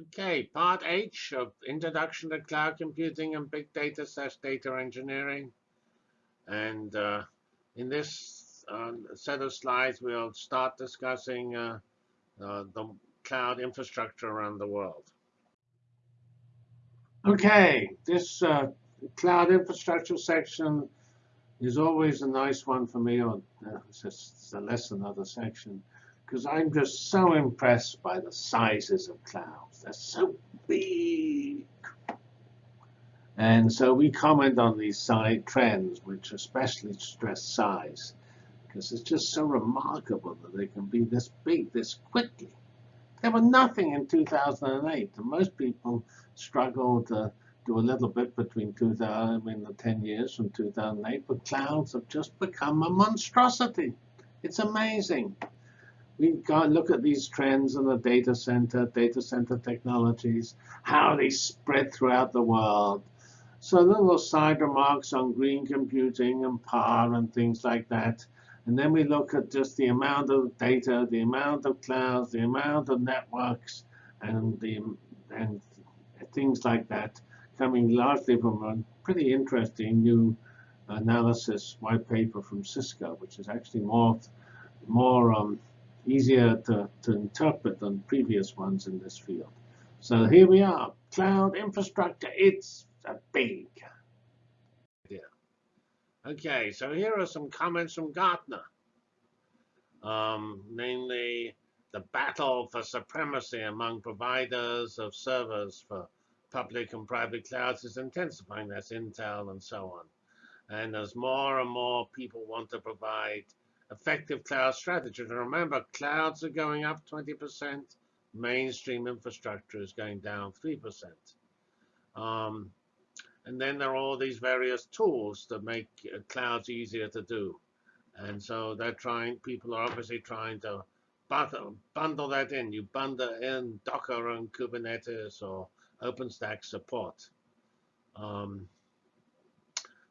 Okay, part H of Introduction to Cloud Computing and Big Data slash Data Engineering. And uh, in this uh, set of slides, we'll start discussing uh, uh the cloud infrastructure around the world. Okay, this uh, cloud infrastructure section is always a nice one for me, or uh, it's less another section because I'm just so impressed by the sizes of clouds. They're so big. And so we comment on these side trends, which especially stress size, because it's just so remarkable that they can be this big this quickly. There were nothing in 2008, and most people struggled to do a little bit between 2000, I mean, the 10 years from 2008, but clouds have just become a monstrosity. It's amazing we got look at these trends in the data center, data center technologies, how they spread throughout the world. So little side remarks on green computing and power and things like that. And then we look at just the amount of data, the amount of clouds, the amount of networks, and the and things like that, coming largely from a pretty interesting new analysis white paper from Cisco, which is actually more more um, easier to, to interpret than previous ones in this field. So here we are, cloud infrastructure. It's a big idea. Okay, so here are some comments from Gartner. Um, namely, the battle for supremacy among providers of servers for public and private clouds is intensifying. That's Intel and so on. And as more and more people want to provide effective cloud strategy. And remember, clouds are going up 20%. Mainstream infrastructure is going down 3%. Um, and then there are all these various tools that make uh, clouds easier to do. And so they're trying, people are obviously trying to bundle, bundle that in. You bundle in Docker and Kubernetes or OpenStack support. Um,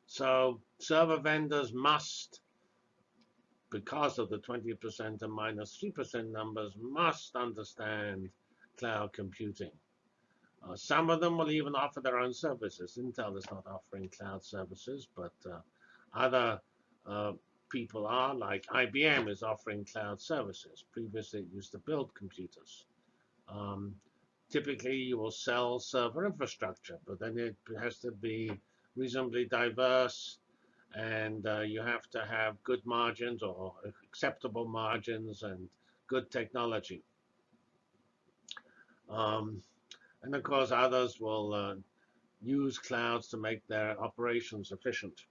so server vendors must because of the 20% and minus 3% numbers, must understand cloud computing. Uh, some of them will even offer their own services. Intel is not offering cloud services, but uh, other uh, people are, like IBM is offering cloud services. Previously, it used to build computers. Um, typically, you will sell server infrastructure, but then it has to be reasonably diverse and uh, you have to have good margins or acceptable margins and good technology. Um, and of course, others will uh, use clouds to make their operations efficient.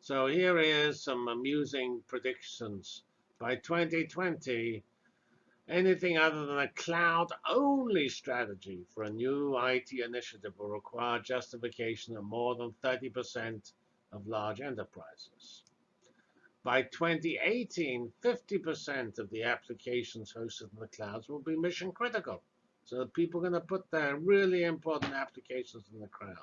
So here is some amusing predictions. By 2020, anything other than a cloud-only strategy for a new IT initiative will require justification of more than 30% of large enterprises. By 2018, 50% of the applications hosted in the clouds will be mission critical. So people are going to put their really important applications in the cloud.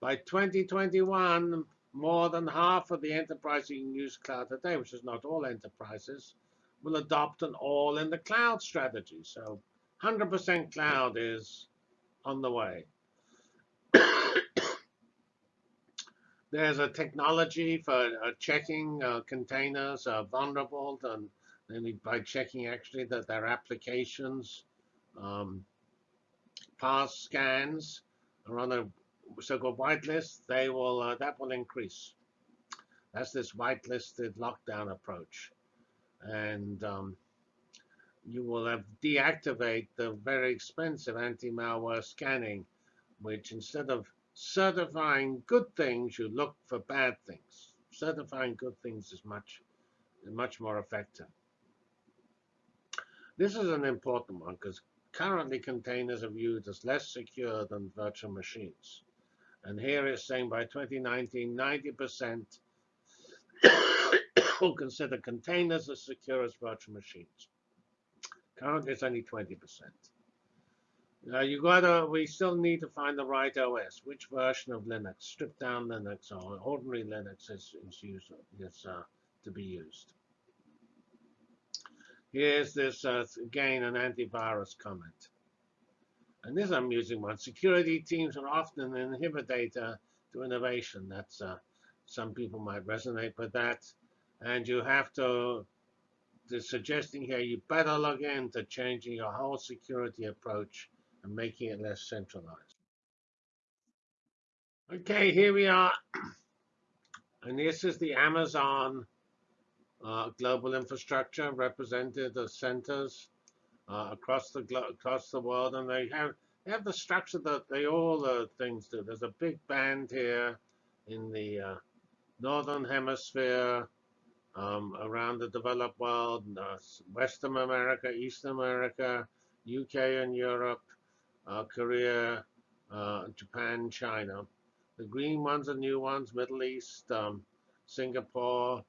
By 2021, more than half of the enterprises use cloud today, which is not all enterprises, will adopt an all in the cloud strategy. So 100% cloud is on the way. There's a technology for uh, checking uh, containers are vulnerable and, by checking actually that their applications um, pass scans are on a so-called whitelist, they will uh, that will increase. That's this whitelisted lockdown approach and um, you will have deactivate the very expensive anti-malware scanning, which instead of certifying good things, you look for bad things. Certifying good things is much, much more effective. This is an important one because currently containers are viewed as less secure than virtual machines. And here it's saying by 2019, 90% will consider containers as secure as virtual machines. Currently, it's only 20%. Now you gotta, we still need to find the right OS. Which version of Linux, stripped down Linux or ordinary Linux is, is, used, is uh, to be used. Here's this, uh, again, an antivirus comment. And this amusing one. Security teams are often an inhibitor to innovation. That's uh, Some people might resonate with that. And you have to, they're suggesting here, you better look into changing your whole security approach and making it less centralized. Okay, here we are. And this is the Amazon uh, global infrastructure represented as centers uh, across the across the world, and they have they have the structure that they all the things do. There's a big band here in the uh, northern hemisphere, um, around the developed world, uh, Western America, Eastern America, UK and Europe, uh, Korea, uh, Japan, China. The green ones are new ones, Middle East, um, Singapore,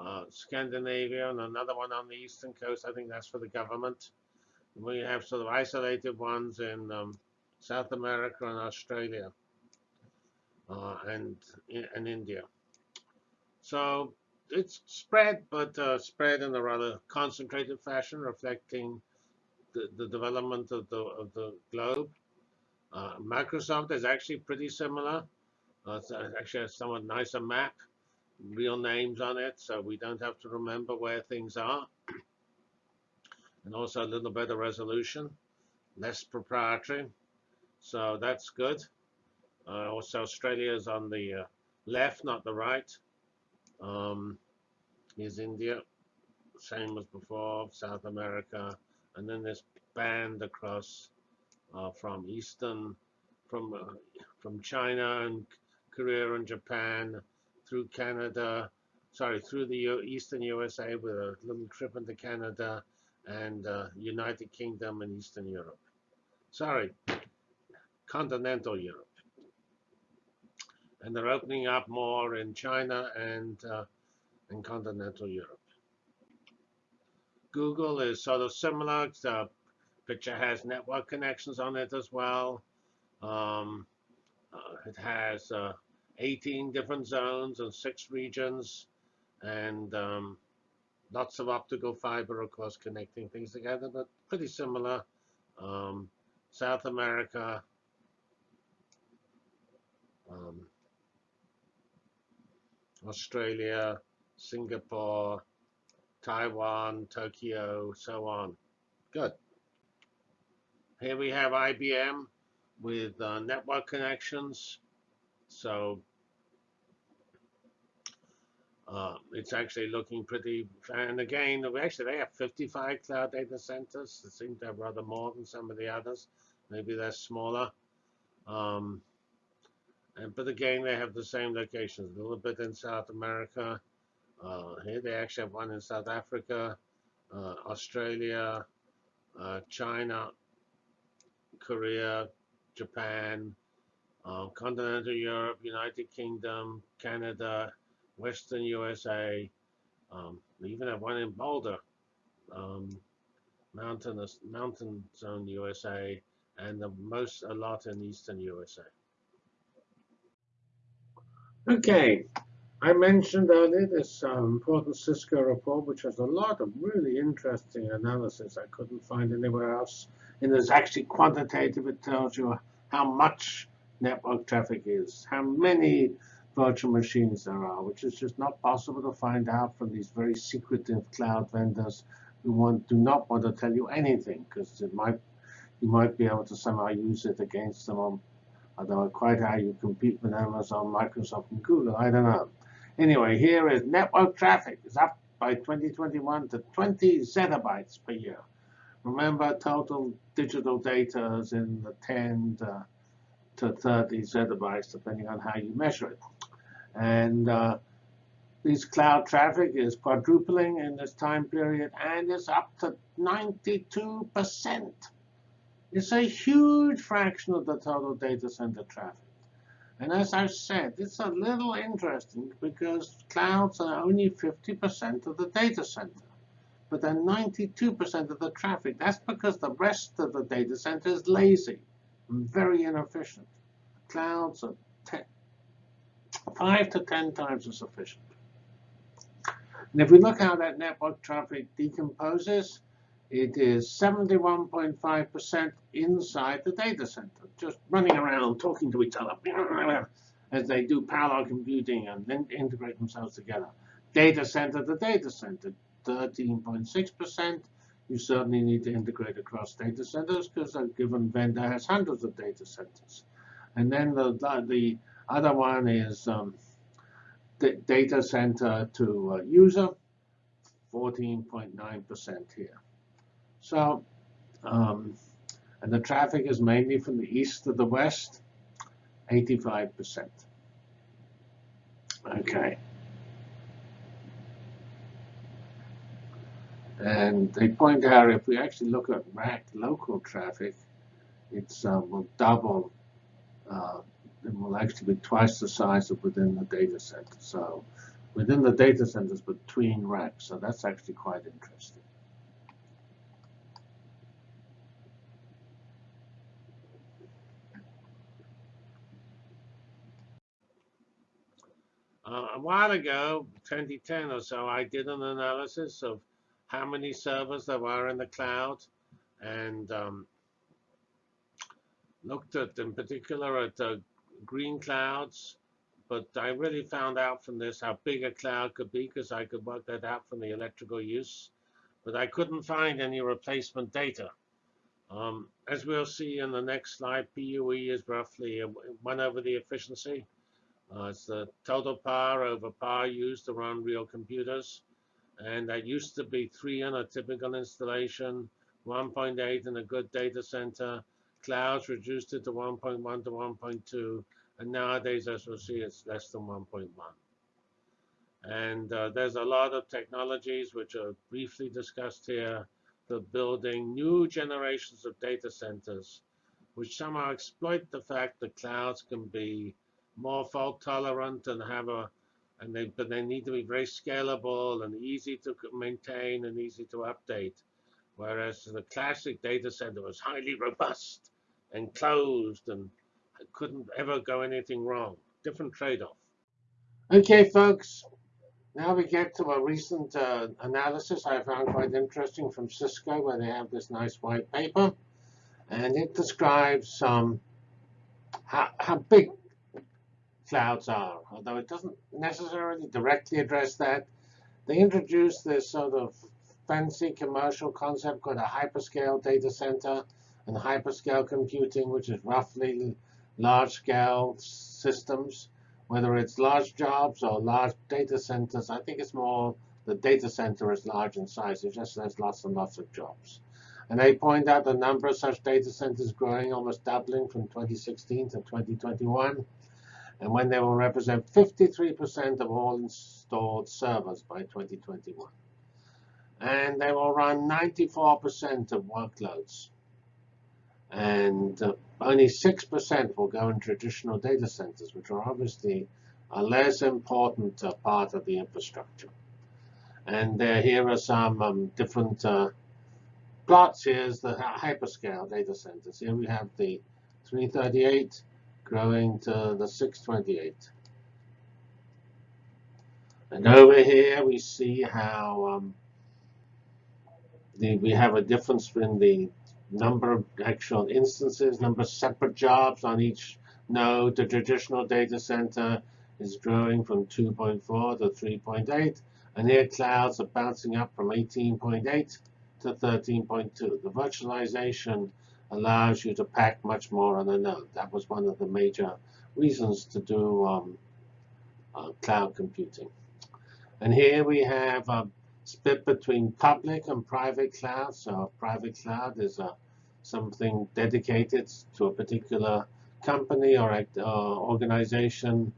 uh, Scandinavia, and another one on the eastern coast. I think that's for the government. We have sort of isolated ones in um, South America and Australia uh, and, and India. So it's spread, but uh, spread in a rather concentrated fashion, reflecting the, the development of the, of the globe. Uh, Microsoft is actually pretty similar. Uh, it's actually a somewhat nicer map real names on it, so we don't have to remember where things are. And also a little better resolution, less proprietary. So that's good. Uh, also, Australia is on the uh, left, not the right. Um, here's India, same as before, South America, and then this band across uh, from Eastern, from uh, from China and Korea and Japan, through Canada, sorry, through the U Eastern USA with a little trip into Canada and uh, United Kingdom and Eastern Europe. Sorry, continental Europe. And they're opening up more in China and uh, in continental Europe. Google is sort of similar. The picture has network connections on it as well. Um, uh, it has uh, 18 different zones and six regions, and um, lots of optical fiber, of course, connecting things together, but pretty similar. Um, South America, Australia, Singapore, Taiwan, Tokyo, so on. Good. Here we have IBM with uh, network connections. So uh, it's actually looking pretty, and again, actually they have 55 cloud data centers. They seem to have rather more than some of the others. Maybe they're smaller. Um, and, but again, they have the same locations, a little bit in South America. Uh, here they actually have one in South Africa, uh, Australia, uh, China, Korea, Japan, uh, continental Europe, United Kingdom, Canada, Western USA. Um, we even have one in Boulder, um, mountainous, mountain zone USA, and the most a lot in Eastern USA. Okay, I mentioned earlier this um, important Cisco report, which has a lot of really interesting analysis I couldn't find anywhere else. And it's actually quantitative. It tells you how much network traffic is, how many virtual machines there are, which is just not possible to find out from these very secretive cloud vendors who want, do not want to tell you anything because it might you might be able to somehow use it against them on I don't know quite how you compete with Amazon, Microsoft, and Google. I don't know. Anyway, here is network traffic is up by 2021 to 20 zettabytes per year. Remember, total digital data is in the 10 to to 30 zettabytes, depending on how you measure it. And uh, this cloud traffic is quadrupling in this time period, and it's up to 92%. It's a huge fraction of the total data center traffic. And as I've said, it's a little interesting because clouds are only 50% of the data center. But they're 92% of the traffic. That's because the rest of the data center is lazy and very inefficient. Clouds are five to ten times as efficient. And if we look how that network traffic decomposes, it is 71.5% inside the data center, just running around, talking to each other as they do parallel computing and then integrate themselves together. Data center to data center, 13.6%. You certainly need to integrate across data centers because a given vendor has hundreds of data centers. And then the, the other one is um, data center to user, 14.9% here. So, um, and the traffic is mainly from the east to the west, 85%. Okay. And they point out if we actually look at rack local traffic, it's uh, will double. Uh, it will actually be twice the size of within the data center. So within the data centers between racks. So that's actually quite interesting. Uh, a while ago, 2010 or so, I did an analysis of how many servers there were in the cloud and um, looked at, in particular, at uh, green clouds. But I really found out from this how big a cloud could be because I could work that out from the electrical use. But I couldn't find any replacement data. Um, as we'll see in the next slide, PUE is roughly 1 over the efficiency. Uh, it's the total power over power used to run real computers. And that used to be 3 in a typical installation, 1.8 in a good data center. Clouds reduced it to 1.1 to 1.2. And nowadays, as we'll see, it's less than 1.1. And uh, there's a lot of technologies which are briefly discussed here for building new generations of data centers, which somehow exploit the fact that clouds can be more fault tolerant and have a and they but they need to be very scalable and easy to maintain and easy to update. Whereas the classic data center was highly robust and closed and couldn't ever go anything wrong. Different trade-off. Okay folks. Now we get to a recent uh, analysis I found quite interesting from Cisco where they have this nice white paper and it describes um, how, how big clouds are, although it doesn't necessarily directly address that. They introduced this sort of fancy commercial concept called a hyperscale data center and hyperscale computing, which is roughly large-scale systems, whether it's large jobs or large data centers. I think it's more the data center is large in size. It just has lots and lots of jobs. And they point out the number of such data centers growing, almost doubling from 2016 to 2021 and when they will represent 53% of all installed servers by 2021. And they will run 94% of workloads. And uh, only 6% will go in traditional data centers, which are obviously a less important uh, part of the infrastructure. And uh, here are some um, different uh, plots. Here's the hyperscale data centers. Here we have the 338 growing to the 628. And over here we see how um, the, we have a difference in the number of actual instances, number of separate jobs on each node. The traditional data center is growing from 2.4 to 3.8. And here clouds are bouncing up from 18.8 to 13.2. The virtualization allows you to pack much more on a node. That was one of the major reasons to do um, uh, cloud computing. And here we have a split between public and private cloud. So private cloud is a, something dedicated to a particular company or uh, organization.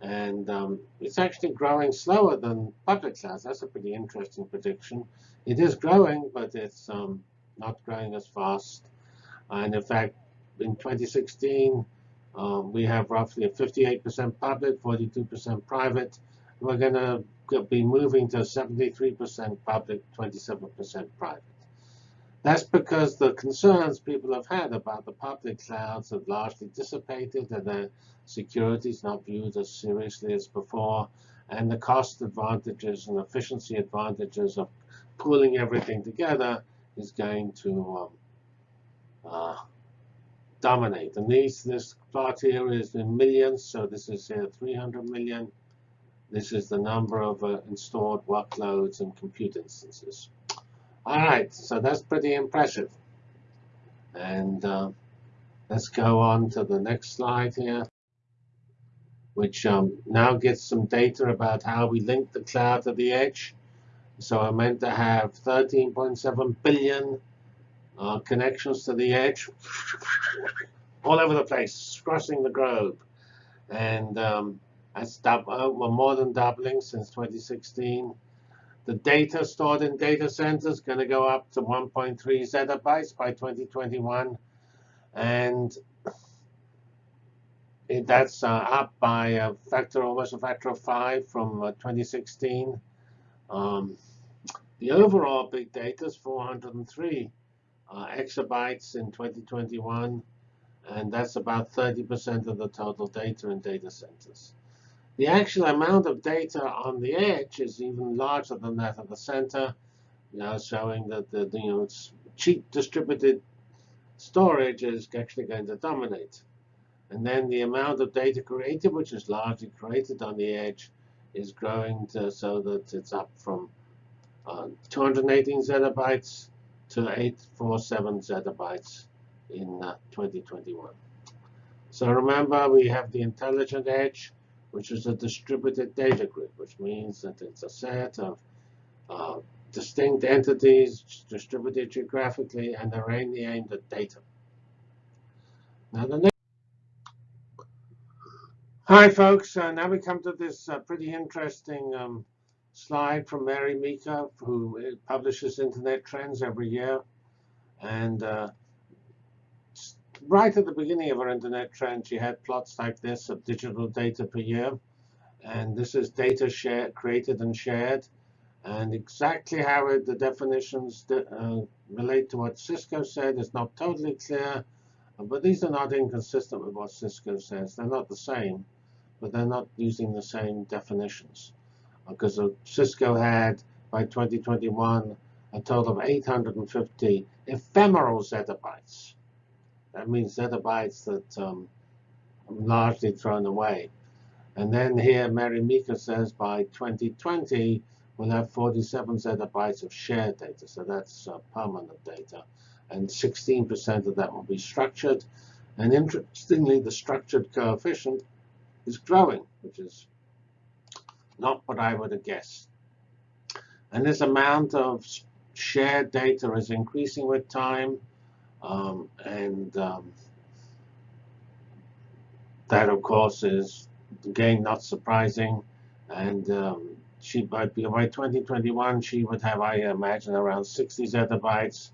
And um, it's actually growing slower than public clouds. That's a pretty interesting prediction. It is growing, but it's um, not growing as fast and in fact, in 2016, um, we have roughly 58% public, 42% private. We're going to be moving to 73% public, 27% private. That's because the concerns people have had about the public clouds have largely dissipated and their security is not viewed as seriously as before. and the cost advantages and efficiency advantages of pulling everything together is going to um, uh, dominate. And these, this plot here is in millions, so this is here 300 million. This is the number of uh, installed workloads and compute instances. All right, so that's pretty impressive. And uh, let's go on to the next slide here, which um, now gets some data about how we link the cloud to the edge. So I meant to have 13.7 billion uh, connections to the edge all over the place, crossing the globe. And um, that's uh, more than doubling since 2016. The data stored in data centers going to go up to 1.3 zettabytes by 2021. And that's uh, up by a factor, almost a factor of five from uh, 2016. Um, the overall big data is 403 uh, exabytes in 2021, and that's about 30% of the total data in data centers. The actual amount of data on the edge is even larger than that of the center, you know, showing that the, you know, cheap distributed storage is actually going to dominate. And then the amount of data created, which is largely created on the edge, is growing to, so that it's up from uh, 218 zettabytes to 847 zettabytes in uh, 2021. So remember, we have the intelligent edge, which is a distributed data grid, which means that it's a set of uh, distinct entities distributed geographically, and they're mainly aimed at data. Now the next Hi, folks. Uh, now we come to this uh, pretty interesting um, slide from Mary Meeker, who publishes Internet Trends every year. And uh, right at the beginning of her Internet Trend, she had plots like this of digital data per year. And this is data shared, created and shared. And exactly how it, the definitions uh, relate to what Cisco said is not totally clear. But these are not inconsistent with what Cisco says. They're not the same, but they're not using the same definitions because Cisco had, by 2021, a total of 850 ephemeral zettabytes. That means zettabytes that um, largely thrown away. And then here, Mary Meeker says by 2020, we'll have 47 zettabytes of shared data. So that's uh, permanent data. And 16% of that will be structured. And interestingly, the structured coefficient is growing, which is not what I would have guessed. And this amount of shared data is increasing with time. Um, and um, that, of course, is, again, not surprising. And um, she by, by 2021, she would have, I imagine, around 60 zettabytes.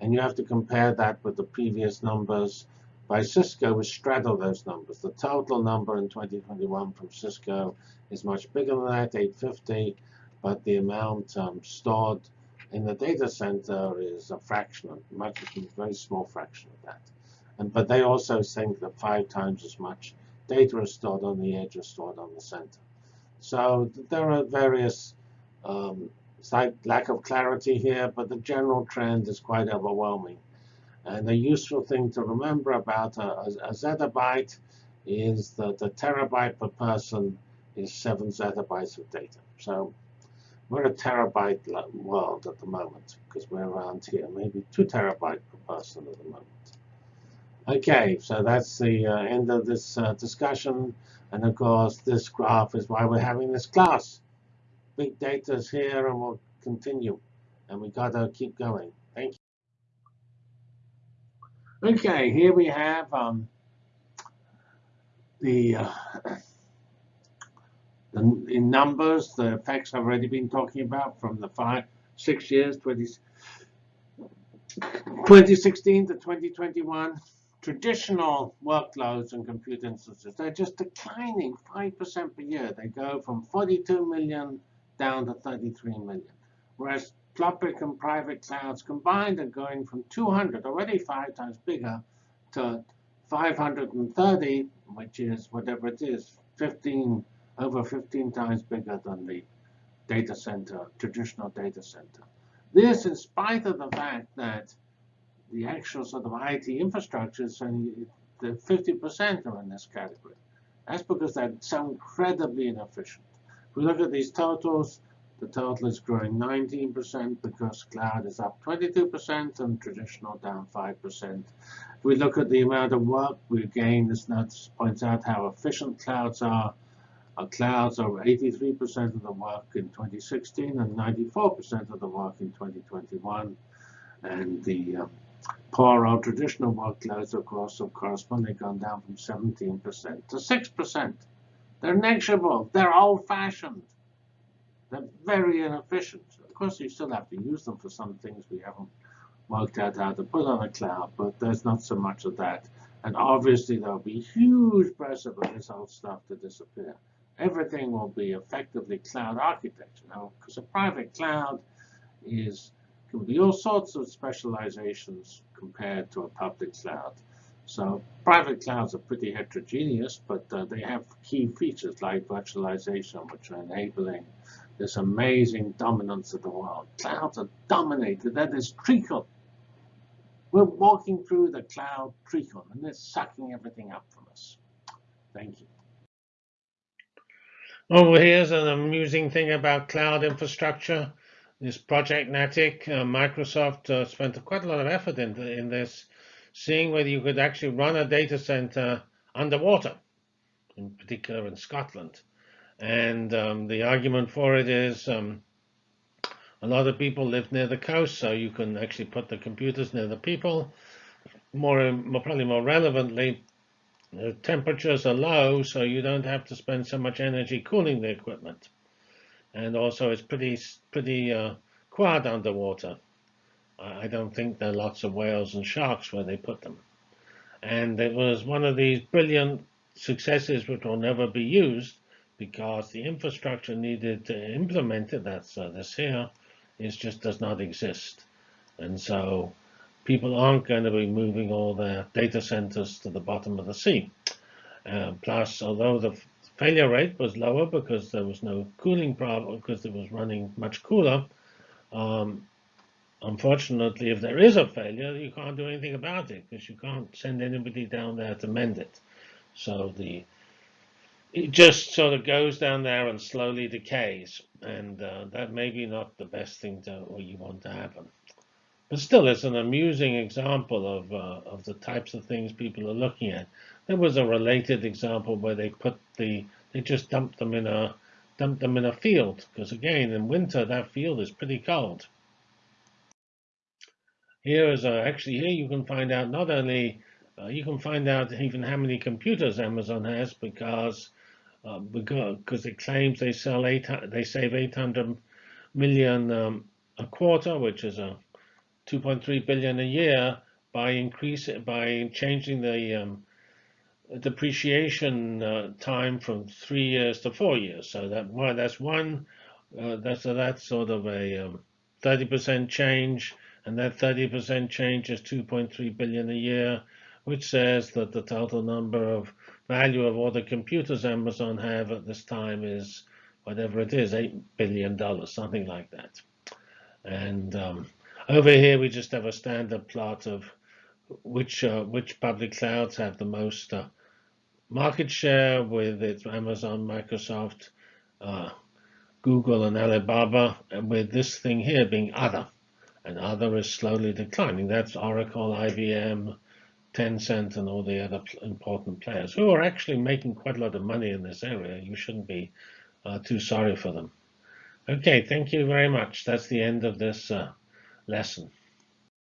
And you have to compare that with the previous numbers by Cisco, which straddle those numbers. The total number in 2021 from Cisco is much bigger than that, 850, but the amount um, stored in the data center is a fraction, a much a very small fraction of that. And but they also think that five times as much data is stored on the edge as stored on the center. So there are various um, slight lack of clarity here, but the general trend is quite overwhelming. And a useful thing to remember about a, a, a zettabyte is that a terabyte per person is 7 zettabytes of data. So we're a terabyte world at the moment because we're around here, maybe 2 terabyte per person at the moment. OK, so that's the uh, end of this uh, discussion. And of course, this graph is why we're having this class. Big data is here, and we'll continue. And we've got to keep going. Thank you. OK, here we have um, the uh, in numbers, the effects I've already been talking about from the five, six years, 20, 2016 to 2021, traditional workloads and compute instances, they're just declining 5% per year. They go from 42 million down to 33 million. Whereas public and private clouds combined are going from 200, already five times bigger, to 530, which is whatever it is, 15 over 15 times bigger than the data center, traditional data center. This in spite of the fact that the actual sort of IT infrastructure is only 50% are in this category. That's because they're so incredibly inefficient. If we look at these totals, the total is growing 19% because cloud is up 22% and traditional down 5%. If we look at the amount of work, we again, this note points out how efficient clouds are. Our clouds are 83% of the work in 2016 and 94% of the work in 2021. And the um, poor old traditional workloads, of course, have correspondingly gone down from 17% to 6%. They're negligible. They're old-fashioned. They're very inefficient. Of course, you still have to use them for some things we haven't worked out how to put on a cloud, but there's not so much of that. And obviously, there'll be huge pressure for this old stuff to disappear. Everything will be effectively cloud architecture now, because a private cloud is can be all sorts of specializations compared to a public cloud. So private clouds are pretty heterogeneous, but uh, they have key features like virtualization, which are enabling this amazing dominance of the world. Clouds are dominated. That is treacle. We're walking through the cloud treacle, and it's sucking everything up from us. Thank you. Oh, here's an amusing thing about cloud infrastructure. This Project Natick, uh, Microsoft uh, spent quite a lot of effort in, in this, seeing whether you could actually run a data center underwater, in particular in Scotland. And um, the argument for it is um, a lot of people live near the coast, so you can actually put the computers near the people. More, more probably more relevantly, the temperatures are low, so you don't have to spend so much energy cooling the equipment. And also, it's pretty pretty uh, quiet underwater. I don't think there are lots of whales and sharks where they put them. And it was one of these brilliant successes which will never be used because the infrastructure needed to implement it, that's uh, this here, is just does not exist. And so people aren't going to be moving all their data centers to the bottom of the sea. Uh, plus, although the failure rate was lower because there was no cooling problem, because it was running much cooler, um, unfortunately, if there is a failure, you can't do anything about it because you can't send anybody down there to mend it. So the it just sort of goes down there and slowly decays. And uh, that may be not the best thing to, or you want to happen. But still, it's an amusing example of, uh, of the types of things people are looking at. There was a related example where they put the, they just dumped them in a, dumped them in a field. Because again, in winter, that field is pretty cold. Here is a, actually here you can find out not only, uh, you can find out even how many computers Amazon has because uh, because it claims they sell eight, they save 800 million um, a quarter, which is a 2.3 billion a year by increase by changing the um, depreciation uh, time from three years to four years. So that well, that's one. Uh, that's that's sort of a 30% um, change, and that 30% change is 2.3 billion a year, which says that the total number of value of all the computers Amazon have at this time is whatever it is, $8 billion, something like that. And um, over here, we just have a standard plot of which uh, which public clouds have the most uh, market share with its Amazon, Microsoft, uh, Google, and Alibaba, and with this thing here being other. And other is slowly declining. That's Oracle, IBM, Tencent and all the other important players who are actually making quite a lot of money in this area. You shouldn't be uh, too sorry for them. Okay, thank you very much. That's the end of this uh, lesson.